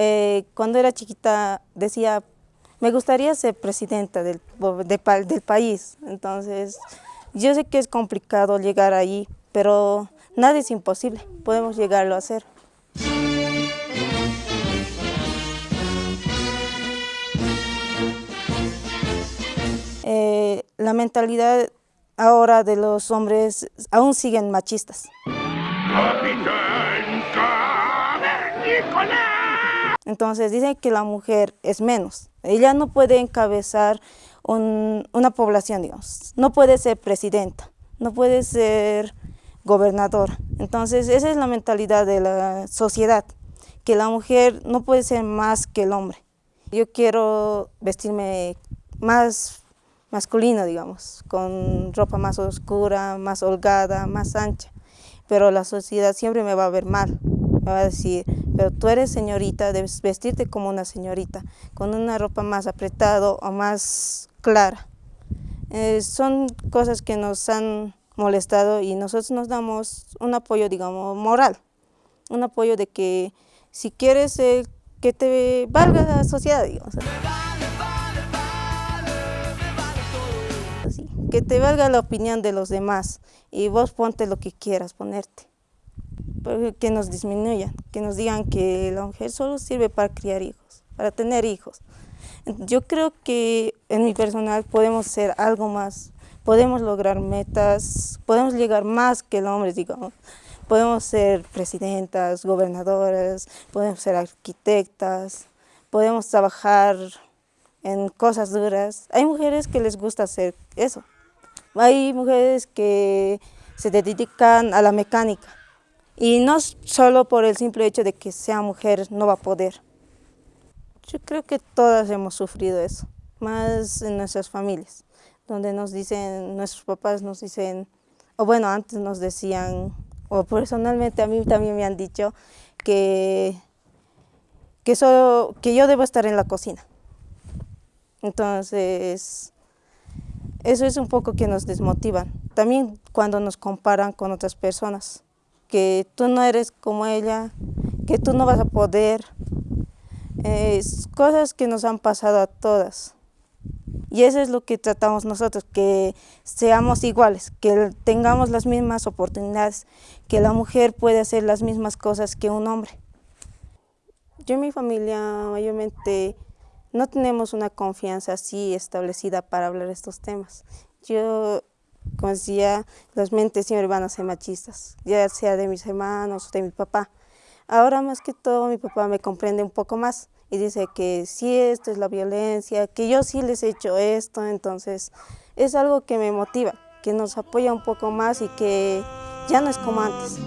Eh, cuando era chiquita decía, me gustaría ser presidenta del, del país, entonces yo sé que es complicado llegar ahí, pero nada es imposible, podemos llegarlo a hacer. Eh, la mentalidad ahora de los hombres aún siguen machistas. Entonces dicen que la mujer es menos. Ella no puede encabezar una población, digamos. No puede ser presidenta, no puede ser gobernadora. Entonces esa es la mentalidad de la sociedad, que la mujer no puede ser más que el hombre. Yo quiero vestirme más masculino, digamos, con ropa más oscura, más holgada, más ancha. Pero la sociedad siempre me va a ver mal, me va a decir, pero tú eres señorita, debes vestirte como una señorita, con una ropa más apretada o más clara. Eh, son cosas que nos han molestado y nosotros nos damos un apoyo, digamos, moral, un apoyo de que si quieres eh, que te valga la sociedad, digamos. que te valga la opinión de los demás y vos ponte lo que quieras ponerte que nos disminuyan, que nos digan que la mujer solo sirve para criar hijos, para tener hijos. Yo creo que en mi personal podemos ser algo más, podemos lograr metas, podemos llegar más que el hombre, digamos. Podemos ser presidentas, gobernadoras, podemos ser arquitectas, podemos trabajar en cosas duras. Hay mujeres que les gusta hacer eso. Hay mujeres que se dedican a la mecánica, y no solo por el simple hecho de que sea mujer no va a poder. Yo creo que todas hemos sufrido eso, más en nuestras familias, donde nos dicen, nuestros papás nos dicen, o bueno, antes nos decían, o personalmente a mí también me han dicho que, que, solo, que yo debo estar en la cocina. Entonces, eso es un poco que nos desmotiva. También cuando nos comparan con otras personas que tú no eres como ella, que tú no vas a poder. Es cosas que nos han pasado a todas. Y eso es lo que tratamos nosotros, que seamos iguales, que tengamos las mismas oportunidades, que la mujer puede hacer las mismas cosas que un hombre. Yo y mi familia mayormente no tenemos una confianza así establecida para hablar estos temas. Yo como decía, las mentes siempre van a ser machistas, ya sea de mis hermanos o de mi papá. Ahora más que todo mi papá me comprende un poco más y dice que sí, esto es la violencia, que yo sí les he hecho esto, entonces es algo que me motiva, que nos apoya un poco más y que ya no es como antes.